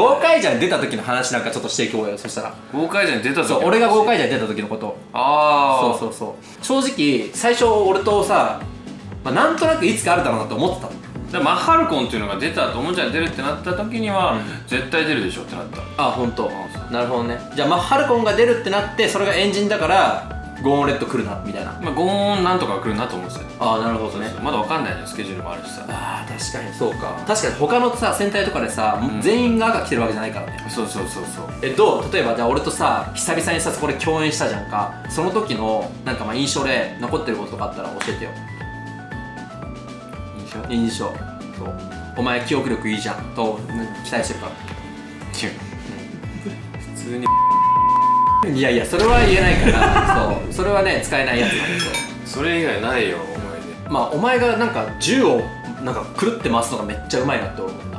豪快じゃん出た時の話なんかちょっとしていこうよそしたら。豪快じゃん出た時そう俺が豪快じゃん出た時のこと。ああそうそうそう。正直最初俺とさ、まあ、なんとなくいつかあるだろうなと思ってたの。でマッハルコンっていうのが出たおもちゃに出るってなった時には、うん。絶対出るでしょってなった。あ本当。あなるほどね。じゃあマッハルコンが出るってなってそれがエンジンだからゴーンレッド来るなみたいな。まあゴーンなんとか来るなと思ってたよ。ああなるほどね。まだわかんないじゃんスケジュールもあるしさ。ああ確かにそうか。確かに他のさ戦隊とかでさ、ん。全員が赤来てるわけじゃないからね。そうそうそうそう。えどう例えばじゃあ俺とさ久々にさそこで共演したじゃんか。その時のなんかまあ印象で残ってることとかあったら教えてよ。印象？印象。そう。お前記憶力いいじゃん。とうん期待してるか？普通にらいやいやそれは言えないから そう。それはね使えないやつなんですよ。それ以外ないよ思いまあお前がなんか銃をなんかくるって回すのがめっちゃうまいなって思った。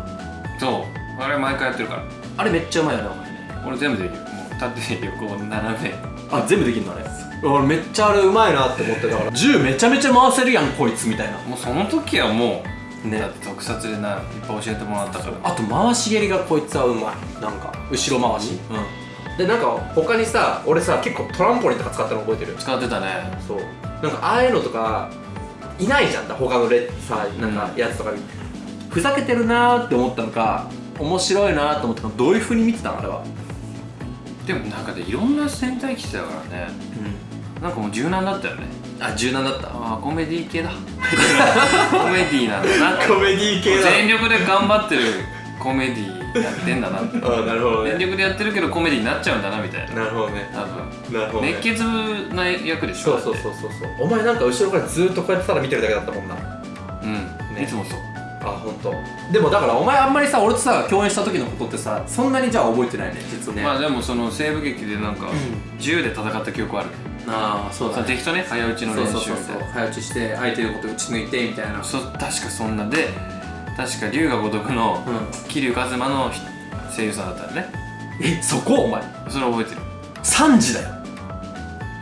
出そう。あれ毎回やってるから。あれめっちゃうまいよねお前ね。俺全部できる。もう縦横斜め。あ全部できるのあれ。俺めっちゃあれうまいなって思ってだから。銃めちゃめちゃ回せるやんこいつみたいな。もうその時はもう、ね。だって特撮でないっぱい教えてもらったから。あと回し蹴りがこいつはうまい。なんか後ろ回し。うんでなんか他にさ俺さ結構トランポリンとか使ったの覚えてる？使ってたね。そう。なんかああいうのとかいないじゃん他のレさなんかやつとかに、ふざけてるなーって思ったのか面白いなーって思ったのどういうふうに見てたのあれは？でもなんかでいろんな戦隊来てたからね。なんかもう柔軟だったよね。あ柔軟だった？ああコメディ系だ。コメディなんだなって。メディー全力で頑張ってるコメディやってんだなって。あなるほど全力でやってるけどコメディになっちゃうんだなみたいな。なるほどね。多分。なるほ熱血な役でしょそうそうそうそう。そうお前なんか後ろからずっとこうやってたら見てるだけだったもんな。うん、ねいつもそう。あ本当。でもだからお前あんまりさ俺とさ共演した時のことってさそんなにじゃあ覚えてないね実はね、まあでもその西部劇でなんか銃で戦った記憶ある。ああそうその敵とね早打ちの練習みたいな早打ちして相手のこと打ち抜いてみたいな。そ確かそんな。で確か龍が如くのうん。桐生一馬の声優さんだったよね。えそこ？お前。それ覚えてる。3時だよ。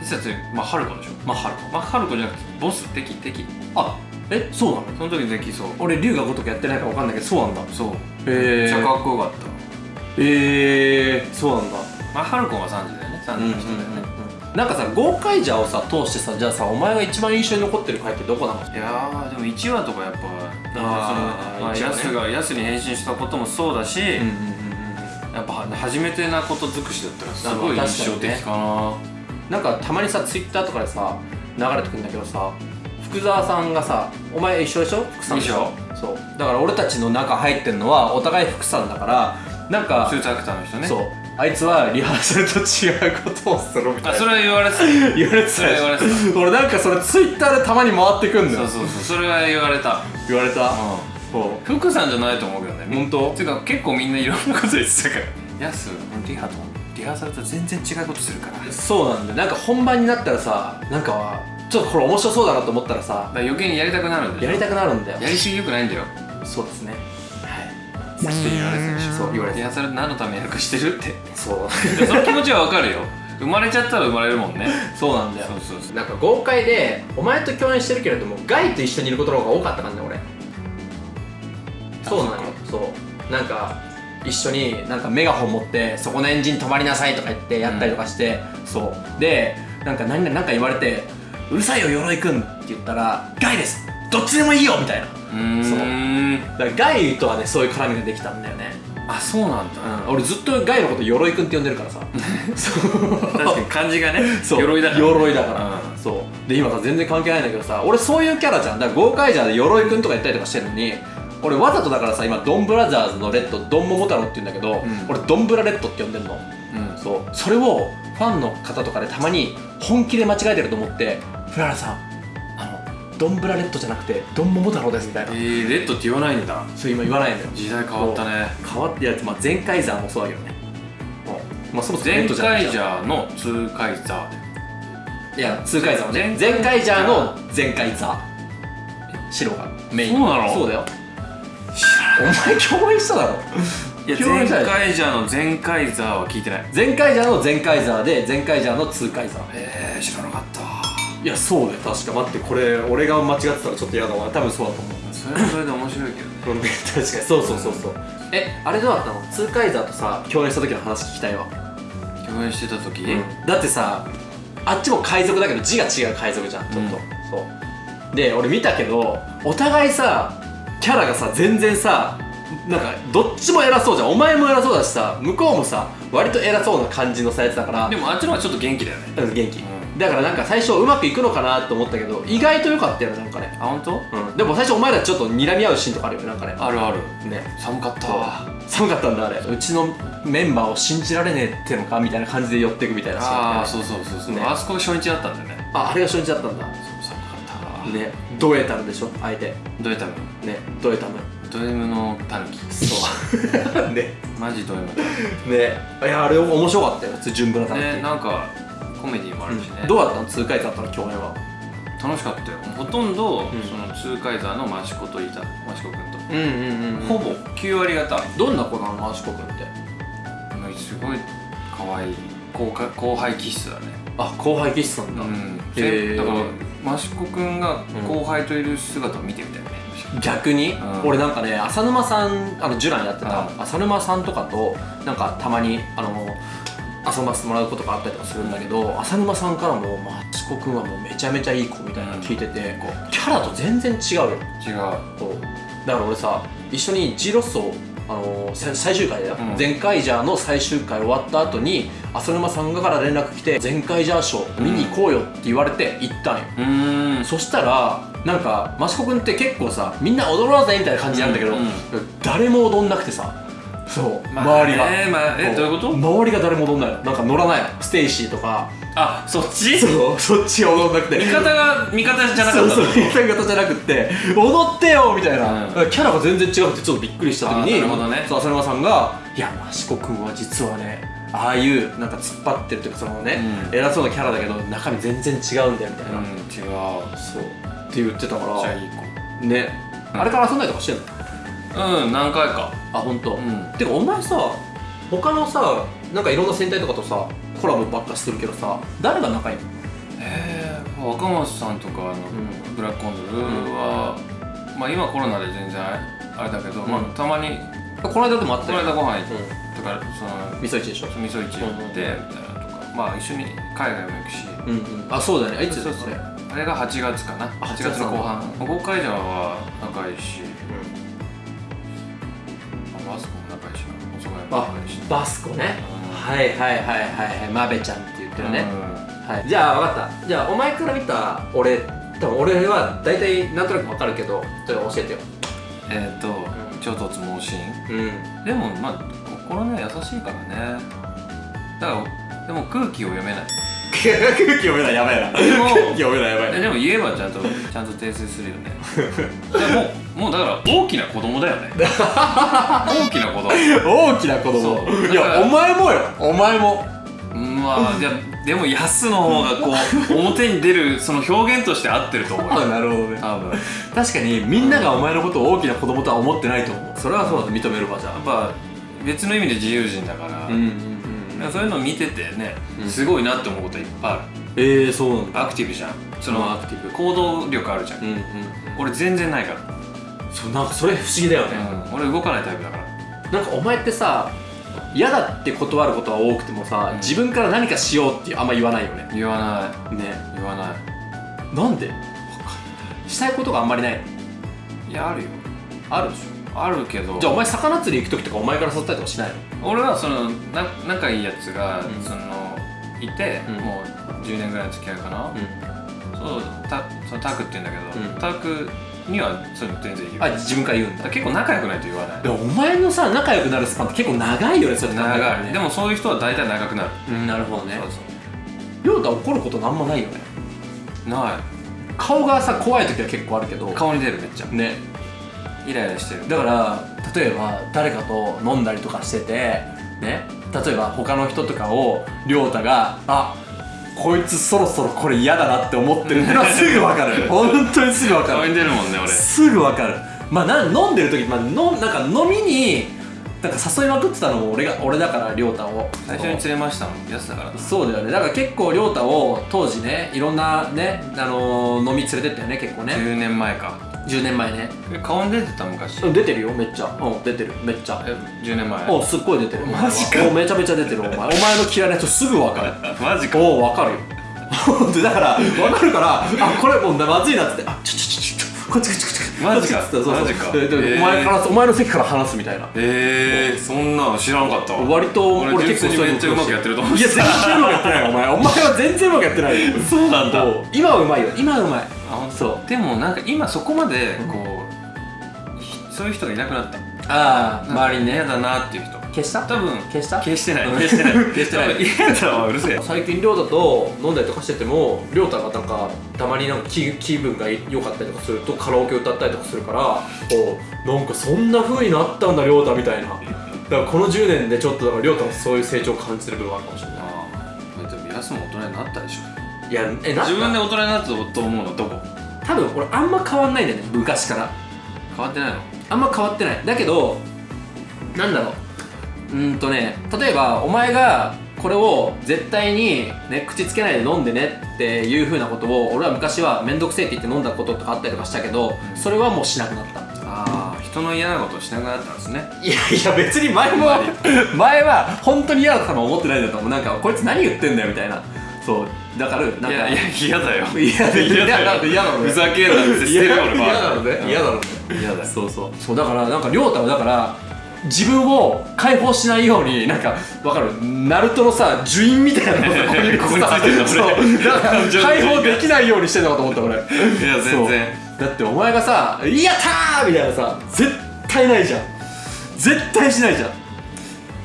実はそれまあハルコでしょ。マッハルコまあハルコじゃなくてボス敵敵。あえそうなの？その時敵そう。俺龍が如くやってないから分かんないけどそうなんだ。そう。へえめっちゃかっこよかった。えー、そうなんだ。まあハルコンは3時だよね。3時の人だよね、なんかさゴーカイジャーをさ通してさじゃあさお前が一番印象に残ってる回ってどこなの？いやーでも1話とかやっぱあーそのねヤスがヤスに変身したこともそうだし、うんうんうんやっぱ初めてなこと尽くしだったらすごいあ印象的かな。なんかたまにさツイッターとかでさ流れてくるんだけどさ福沢さんがさお前一緒でしょ？福さんでしょ？そう。だから俺たちの中入ってるのはお互い福さんだからなんかスーツアクターの人ね。そうあいつはリハーサルと違うことをするみたいな。あそれは言われてた。言われてた。それは言われてた。俺なんかそれツイッターでたまに回ってくんだよ。そうそうそうそれは言われた。言われたうそん福さんじゃないと思うけどね。う本当？ていうか結構みんないろんなこと言ってたから。ヤスリハとリハーサルと全然違うことするから。そうなんだよ。なんか本番になったらさなんかちょっとこれ面白そうだなと思ったらさら余計にやりたくなるんだよやりたくなるんだよ。やりすぎよくないんだよ。そうですねはいって言われてるでしょそう言われてリハーサル何のためにやるかしてるって。そう。でその気持ちはわかるよ。生まれちゃったら生まれるもんね。そうなんだよ。そうそうそう。なんか豪快でお前と共演してるけれどもガイと一緒にいることの方が多かった感じだ俺。そうなのよ。そう。なんか一緒になんかメガホン持ってそこのエンジン止まりなさいとか言ってやったりとかして、そう。でなんか何々なんか言われてうるさいよ鎧くんって言ったらガイです。どっちでもいいよみたいなうーんだからガイとはねそういう絡みができたんだよね、あそうなんだ。うん、俺ずっとガイのこと鎧くんって呼んでるからさ。そう。確かに漢字がねそう。鎧だから鎧だから、うん。そう。で今さ全然関係ないんだけどさ俺そういうキャラじゃん。だから豪快じゃで鎧くんとか言ったりとかしてるのに俺わざとだからさ今ドンブラザーズのレッドドンモモ太郎って言うんだけど、ん。俺ドンブラレッドって呼んでんの。うん。そう。それをファンの方とかでたまに本気で間違えてると思って「フララさんあのドンブラレッドじゃなくてドンモモ太郎です」みたいな。えー、レッドって言わないんだ。そう今言わないんだよ。時代変わったね。変わってやつ、まあ、前回ザーもそうだけどね。う。んまあそもそもレ前回ジャーの通回ザいや、ツーカイザーはね。前前回ジャーの前回ザー。白が。メイン。そうなの？そうだよ。お前共演しただろ。いや前者回ジャーの前回ザーは聞いてない。前回ジャーの前回ザーで、前回ジャーのツーカイザー。えー、知らなかったいや、そうだよ。確か。待って、これ、俺が間違ってたらちょっと嫌だわ。多分そうだと思う。それはそれで面白いけどね。確かにそうそうそうそう。えあれどうだったの？ツーカイザーとさ共演した時の話聞きたいわ、共演してた時、だってさあっちも海賊だけど字が違う海賊じゃんちょっと、うん。そう。で俺見たけどお互いさキャラがさ全然さなんかどっちも偉そうじゃん。お前も偉そうだしさ向こうもさ割と偉そうな感じのさやつだから。でもあっちの方がちょっと元気だよね。うん元気、うだからなんか最初うまくいくのかなと思ったけど意外と良かったよねなんかね。あ本当？うん。でも最初お前らちょっと睨み合うシーンとかあるよねなんかね。あるある。ね。寒かった。わ寒かったんだあれ。うちのメンバーを信じられねえってのかみたいな感じで寄っていくみたいなシーンああねそうそうそうそう、ね。あそこが初日だったんだよね。ああれが初日だったんだ。そう寒かった。わね。ドエタムでしょ相手。ドエタム。ね。ドエタム。ド M のタヌキ。そう。ね。マジド M ね。いやあれ面白かったよ純ブラタキ。ンってねなんかコメディもあるしね、うん。どうだった？の痛快だったの共演は？楽しかったよ。ほとんど、ん。そのツーカイザーのマシコといたマシコ君と、うんうんうんほぼ9割方。どんな子なの？マシコ君って。すごい可愛い。後輩後輩気質だね。あ後輩気質なんだ、うん。へー。だからマシコ君が後輩といる姿を見てみたいね、逆に、うん。俺なんかね浅沼さんあのジュランやってた、うん。浅沼さんとかとなんかたまにあの遊ばせてもらうことがあったりとかするんだけど浅沼さんからも「マチコ君はもうめちゃめちゃいい子」みたいなの聞いてて、こうキャラと全然違うよ。違う。だから俺さ一緒に G ロッソあのーさ最終回だよ、うん。ゼンカイジャーの最終回終わった後に浅沼さんから連絡来て「ゼンカイジャーショー見に行こうよ」って言われて行ったんよ、うーん。そしたらなんか益子君って結構さみんな踊ろうぜみたいな感じなんだけど、うんうん。誰も踊んなくてさそう、まあ周りが、えーまあえどういうこと？周りが誰も踊んない。のなんか乗らない。のステイシーとか。あそっち？そうそっちが踊んなくて。味方が味方じゃなかったそうそう味方じゃなくって踊ってよみたいな、うん。キャラが全然違くてちょっとびっくりした時になるほどね。そう浅沼さんが「いや益子君は実はねああいうなんか突っ張ってるというかそのね、うん。偉そうなキャラだけど中身全然違うんだよみたいな、うん違う。そう。って言ってたから。じゃあいい子ね、うん。あれから遊んだりとかしてんの？うん何回か。あ本当。うん。てかお前さ他のさなんかいろんな戦隊とかとさコラボばっかしてるけどさ誰が仲いいの？えー、若松さんとかあの、ん。ブラックコンドルは、まあ今コロナで全然あれだけど、うん。まあたまにこの間でもあっこたよの間ご飯行っうとかそのん味噌一でしょ味噌市行ってみたいなとか、まあ一緒に海外も行くし、うんうん。あそうだよねいつそうそあれが8月かな。あ8月の後半。豪快ジャーは仲いいしあバスコね。うんはいはいはいはいはい。マベちゃんって言ってるね、うはい、じゃあ分かった。じゃあお前から見た俺多分俺は大体なんとなく分かるけどちょっと教えてよ。んえっ、と、ん。超突猛進うん。でもまあ心ね優しいからね。だからでも空気を読めない空気読めないやばいな。でも読めないやばえでも言えばちゃんとちゃんと訂正するよね。でももうだから大きな子供だよね。大きな子供。大きな子供。いやお前もよ。お前も。うんまあいやでもヤスの方がこう 表に出るその表現として合ってると思うなるほどね。多分。やっ確かにみんながお前のことを大きな子供とは思ってないと思う。それはそうだと認めるわじゃあ。ぱ別の意味で自由人だから、うんそういうのを見ててね、うん。すごいなって思うこといっぱいある。えー、そうなんだ。アクティブじゃん。そうんのアクティブ。行動力あるじゃん、うんうん。俺全然ないから、そうなんかそれ不思議だよね、うん、俺動かないタイプだから。なんかお前ってさ嫌だって断ることは多くてもさ、うん。自分から何かしようってあんま言わないよね。言わない。ね。言わない。なんで？したいことがあんまりない。のいやあるよ。あるでしあるけど。ょじゃあお前魚釣り行く時とかお前から誘ったりとかしないの？俺はそのな仲いいやつが、うん。そのいて、うん。もう10年ぐらいの付き合いかな、そうたそのタクって言うんだけど、うん。タクにはそういうの全然言うあ自分から言うんだ。結構仲良くないと言わない。でもお前のさ仲良くなるスパンって結構長いよねそれ。長い。でもそういう人は大体長くなる、うんなるほどね。そうそ亮太怒ることなんもないよねう。な顔がさ怖い時は結構あるけどい顔に出るめっちゃねイライラしてる。だから例えば誰かと飲んだりとかしててね例えば他の人とかを亮太があこいつそろそろこれ嫌だなって思ってるのはすぐ分かる。本当にすぐ分かる。出るもんね俺。すぐ分かる。まあな飲んでる時、まあ、のなんか飲みになんか誘いまくってたのも俺が俺だから亮太を。最初に連れましたもん。やつだからな。そうだよね。だから結構亮太を当時ねいろんなね、あのー飲み連れてったよね結構ね。10年前か10年前ねえ顔に出てた昔？うん出てるよめっちゃ。うん出てるめっちゃ。え10年前おすっごい出てる。マジか。おめちゃめちゃ出てるお前。お前の嫌いな人すぐ分かる。マジか。おお分かるよ。でだから分かるからあこれもうまずいなっつって。あちょちょちょちょこっちこっちこっちマジか。マジか。お前からお前の席から話すみたいな。えー、そんなの知らんかったわ割と俺結構めっちゃうまくやってると思う。いや全然うまくやってないよお前。お前は全然うまくやってないよ。そうなんだ。今はうまいよ。今はうまい。あそう。でもなんか今そこまでこう、ひそういう人がいなくなったああ周りにね嫌だなっていう人。消した？多分消した？消してない。う ん消してない。消してない。嫌だわ うるせえ。最近亮太と飲んだりとかしてても亮太がなんかたまになんか気気分が良かったりとかするとカラオケ歌ったりとかするからこうなんかそんな風になったんだ亮太みたいな。だからこの10年でちょっとだから亮太もそういう成長を感じてる部分があるかもしれない。ああでも皆さんも大人になったでしょ。いやえな自分で大人になったと思うのどこ？多分俺あんま変わんないんだよね昔から。変わってないの？あんま変わってない。だけどなんだろう。うーんとね例えばお前がこれを絶対に、ね、口つけないで飲んでねっていう風なことを俺は昔は面倒くせえって言って飲んだこととかあったりとかしたけどそれはもうしなくなった。ああ人の嫌なことをしなくなったんですね。いやいや別に前も 前は。本当に嫌だとも思ってないんだと思う。なんかこいつ何言ってんだよみたいな。そうだからなんかいやいや 嫌だよ。嫌だ嫌だよ。嫌だろふざけんなって捨てるよ俺嫌だろうね嫌だろうね。嫌だ。よそうそう。そうだからなんか亮太はだから自分を解放しないようになんかわかる？ナルトのさ呪印みたいなのが ここにここについてんだそう。解放できないようにしてんのかと思った俺。いや全然。だってお前がさ「やったー!」みたいなさ絶対ないじゃん。絶対しないじゃん。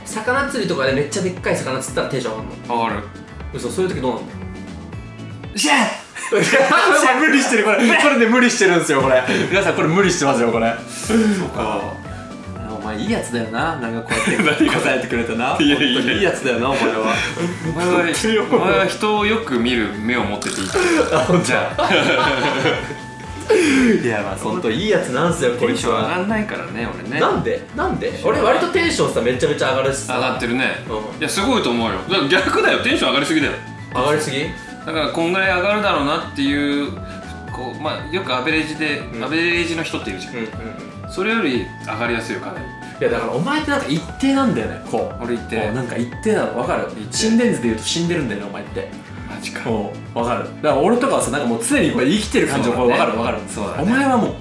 魚釣りとかでめっちゃでっかい魚釣ったらテンション上がるの。わかる。嘘そういう時どうなんだよシャー無理してるこれ。これで無理してるんですよこれ。皆さんこれ無理してますよこれ。そうか。お前いいやつだよな。なんかこうやって。答えてくれてな。いやいや。いいやつだよなお前は。お前はお前は人をよく見る目を持ってていいじゃあ。いやまあ本当いいやつなんすよこテンション上いつはがんないからね俺ね。なんで？なんで？俺割とテンションさめちゃめちゃ上がるしさ。上がってるね。うんいやすごいと思うよ。逆だよ。テンション上がりすぎだよ。上がりすぎ？だからこんぐらい上がるだろうなっていうこうまあよくアベレージで、うん。アベレージの人っているじゃん、うんうんそれより上がりやすいよかなり。いやだからお前ってなんか一定なんだよねこう。俺言ってこうなんか一定なの。分かる？一定。心電図で言うと死んでるんだよねお前って。マジかもう分かる。だから俺とかはさなんかもう常にこう生きてる感じそうだね。分かる分かるそうだね。お前はもう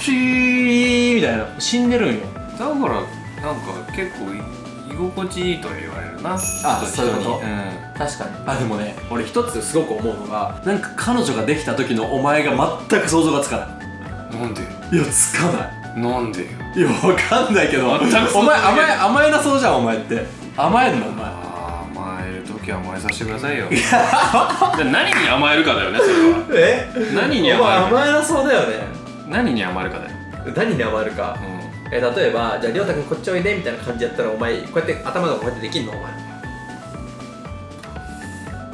チーみたいな。死んでるんよ。だからなんか結構居心地いいとは言われるなあそういうこと？ん。確かに。あでもね俺一つすごく思うのがなんか彼女ができた時のお前が全く想像がつかななんで？いいやつかない。なんでよ？いやわかんないけどお前甘え甘えなそうじゃんお前って。甘えんのお前。あー甘える時は甘えさせてくださいよ。何に甘えるかだよねそれは。え？何に甘える？か甘えなそうだよね。何に甘えるかだよ、何に甘えるか。うえ例えばじゃあ亮太君こっちおいでみたいな感じやったらお前こうやって頭がこうやってできんの？お前。ん、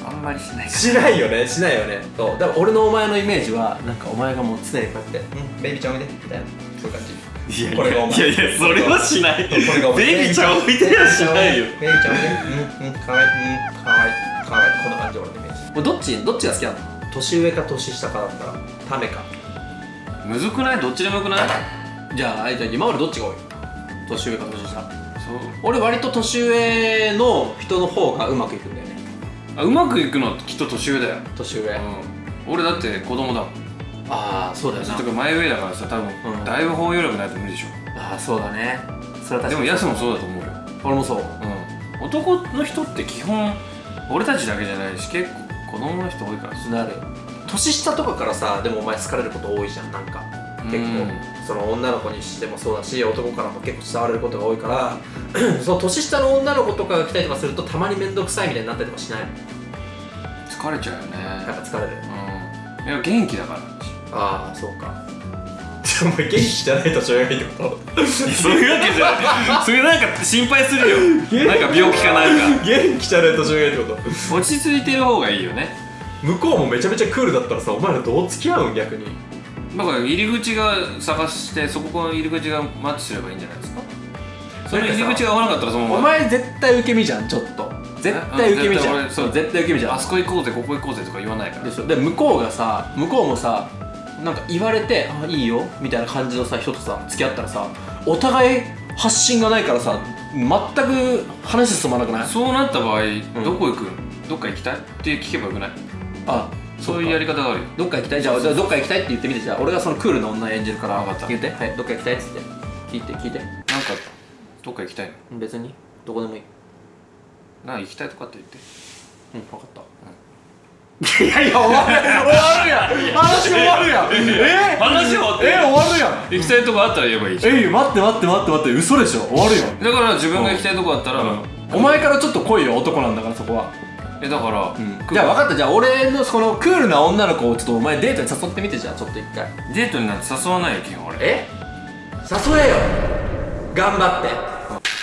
あんまりしないしないよね？しないよね？そう。だから俺のお前のイメージはなんかお前がもう常にこうやって「うん。ベイビーちゃんおいで」みたいな。そういう感じ。いやこれがお前。いやいやそれはしない。これがお前。ベイビーちゃん置いてはしないよ。ベイビーちゃんおいで。うんうんかわいい。うんかわいい。かわいい。こんな感じ俺のイメージ。どっちどっちが好きなの？年上か年下かだったらためか。むずくない？どっちでもよくない？じゃああいじゃあ今までどっちが多い？年上か年下？そう。俺割と年上の人の方がうまくいくんだよね。あうまくいくのはきっと年上だよ、年上。うん、俺だって子供だもん。ああそうだよな。とか前上だからさ多分、うん。だいぶ包容力ないと無理でしょ。ああそうだね。それは確かに。でもヤスもそうだと思うよ、俺もそう。うん、男の人って基本俺たちだけじゃないし結構子供の人多いからさ。なる。年下とかからさでもお前好かれること多いじゃんなんか。結構。うんその女の子にしてもそうだし男からも結構伝われることが多いから その年下の女の子とかが来たりとかするとたまに面倒くさいみたいになったりとかしない？疲れちゃうよやっぱね疲れる。うん。いや元気だから。ああそうか。お前元気じゃない年上がいいってこと？そういうわけじゃない。それなんか心配するよ。なんか病気かなんか。元気じゃない年上がいいってこと？落ち着いてる方がいいよね。向こうもめちゃめちゃクールだったらさお前らどう付き合うん？逆にだから入り口が探してそこの入り口がマッチすればいいんじゃないですか？その入り口が合わなかったらそのまま。お前絶対受け身じゃんちょっと。絶対受け身じゃん。そう絶対受け身じゃん。あそこ行こうぜここ行こうぜとか言わないから。でしょ。で向こうがさ向こうもさなんか言われてあいいよみたいな感じのさ人とさ付き合ったらさお互い発信がないからさ全く話進まなくない？そうなった場合、ん。どこ行くどっか行きたい？って聞けばよくない？あそういうやり方があるよ。どっか行きたい？じゃあじゃあどっか行きたいって言ってみてじゃあ俺がそのクールな女演じるから分かった。言ってはいどっか行きたいっつって。聞いて聞いて。なんかどっか行きたいの？別にどこでもいい。な行きたいとかって言って。うん分かった、いやいや終わる終わるやん。話終わるやん。え？話終わってえ終わるやん。行きたいとこあったら言えばいいじゃん。えい待って待って待って待って。嘘でしょ。終わるよだから自分が行きたいとこあったら、お前からちょっと来いよ男なんだからそこはえだから、じゃあ分かった。じゃあ俺のそのクールな女の子をちょっとお前デートに誘ってみてじゃあちょっと一回。デートになんて誘わないよ基本俺。え？誘えよ。頑張って。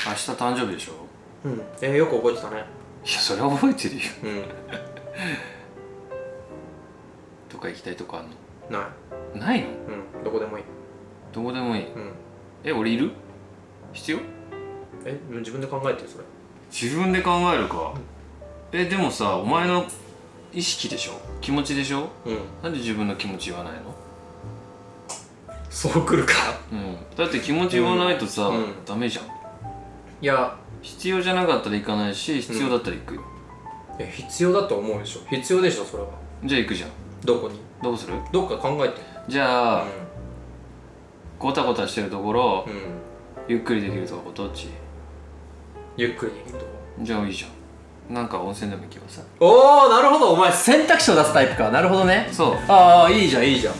明日誕生日でしょ？うん。えー、よく覚えてたね。いやそれは覚えてるよ。うん。どっか行きたいとこあんの？ない。ないの？うん。どこでもいい。どこでもいい。うん。え俺いる？必要？え自分で考えてよそれ。自分で考えるかえでもさお前の意識でしょ？気持ちでしょ？うん。なんで自分の気持ち言わないの？そうくるかうん。だって気持ち言わないとさ、うん。ダメじゃん。いや。必要じゃなかったら行かないし必要だったら行くよ、え必要だと思うでしょ？必要でしょそれは。じゃあ行くじゃん。どこに？どうする？どっか考えて。じゃあ、ゴタゴタしてるところ、うん、うん、ゆっくりできるとこどっち？ゆっくりできるとこ。じゃあいいじゃんなんか温泉でも行けばさおおなるほど。お前選択肢を出すタイプか。なるほどね。そう。ああいいじゃんいいじゃん。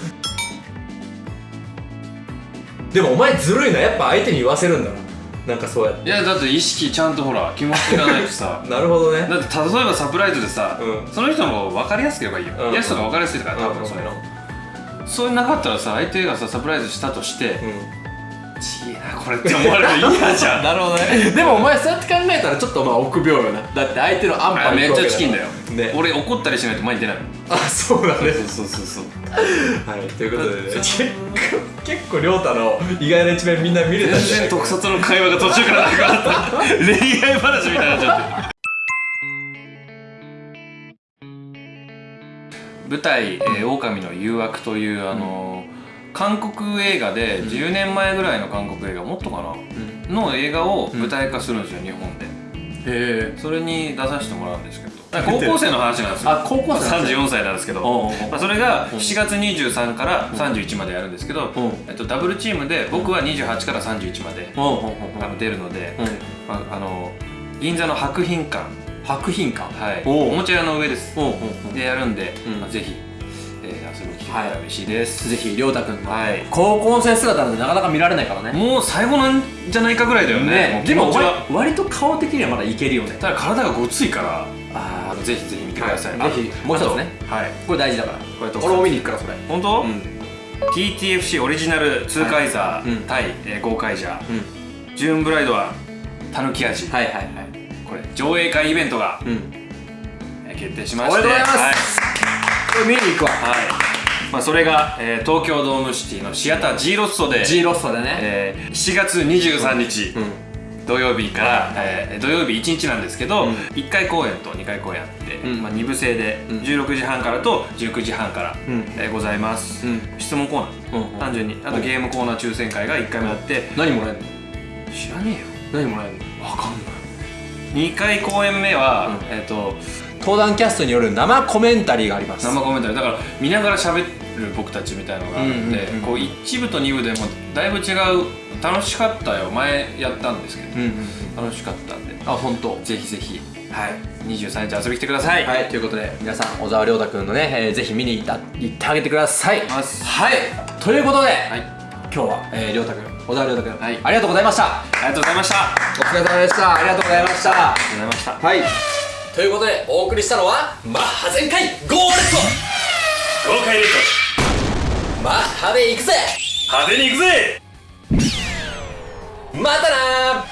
でもお前ずるいな。やっぱ相手に言わせるんだな。なんかそうやって。いやだって意識ちゃんとほら気持ちがないとさ。なるほどね。だって例えばサプライズでさ、うん。その人の分かりやすければいいよ、うん。やつとか分かりやすいから多分そういうの、そういうなかったらさ相手がさサプライズしたとしてうんちげえなこれって思われると嫌じゃん。なるほどね。でもお前そうやって考えたらちょっとまあ臆病よな。だって相手の安あ牌めっちゃチキンだよ、ね。俺怒ったりしないと前に出ない。あそうだね。そうそうそうそう。はいということで。ね結構結構亮太の意外な一面みんな見れたんじゃ全然ないか特撮の会話が途中からなくなった。恋愛話みたいになっちゃって。舞台「えー、狼の誘惑」というあのー韓国映画で10年前ぐらいの韓国映画もっとかな、うん。の映画を舞台化するんですよ、日本で。へえ。それに出させてもらうんですけど。高校生の話なんですよ。あ高校生なんですね34歳なんですけど、まあ、それがうん。7月23から31までやるんですけど、うん。えっと、ダブルチームで僕は28から31まで、出るので、うん。まあ、あの銀座の博品館、博品館。はい、おもちゃ屋の上です。でやるんで、うん。まあ、ぜひ、えー遊びに来てくれたら嬉しいです、ぜひ亮太君のはい。高校生姿なんてなかなか見られないからね。もう最後なんじゃないかぐらいだよね。もう気でも割割と顔的にはまだいけるよね。ただ体がごついから。ああのぜひぜひ見てください、はい。ぜひもう一つね。はい。これ大事だから。これと俺も見に行くからそれ。本当、うん。TTFC オリジナルツーカイザー、うん。対、えー、ゴーカイジャーうん。ジューンブライドはたぬき味、はいはいはい。これ上映会イベントが、うん。えー決定しまして。おめでとうございます。はい。これ見に行くわ。はいまあ、それが、えー東京ドームシティのシアター G ロッソで、G ロストでね。えー7月23日、うん。土曜日から、えー土曜日1日なんですけど、うん。1回公演と2回公演あって、うん。まあ、2部制でうん。16時半からと19時半から、うん。えーございます、うん。質問コーナー、うん。単純に。あとゲームコーナー抽選会が1回目あって、何もらえんの？知らねえよ。何もらえんの？わかんない。2回公演目は、うん。えっ、と登壇キャストによる生コメンタリーがあります。生コメンタリー。だから見ながら喋る僕たちみたいなのがあるんで、うんうんうん。こう1部と2部でもだいぶ違う。楽しかったよ。前やったんですけど。うんうん楽しかったんで。あ本当。ぜひぜひ。はい。23日遊びに来てください、はい。ということで皆さん小沢亮太君のね、えーぜひ見に行った行ってあげてください。ます。はい。ということで、はい。今日は、えー、亮太君小沢亮太君、はい。ありがとうございました。ありがとうございました。あお疲れ様でした。ありがとうございました。りがとうございました。はい。ということでお送りしたのはマッハ全開ゴーレット豪快レッマッハで行くぜ。ド派手に行くぜ。またな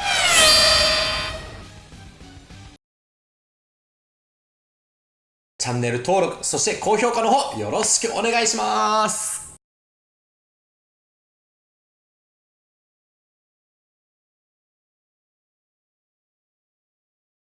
チャンネル登録そして高評価の方よろしくお願いします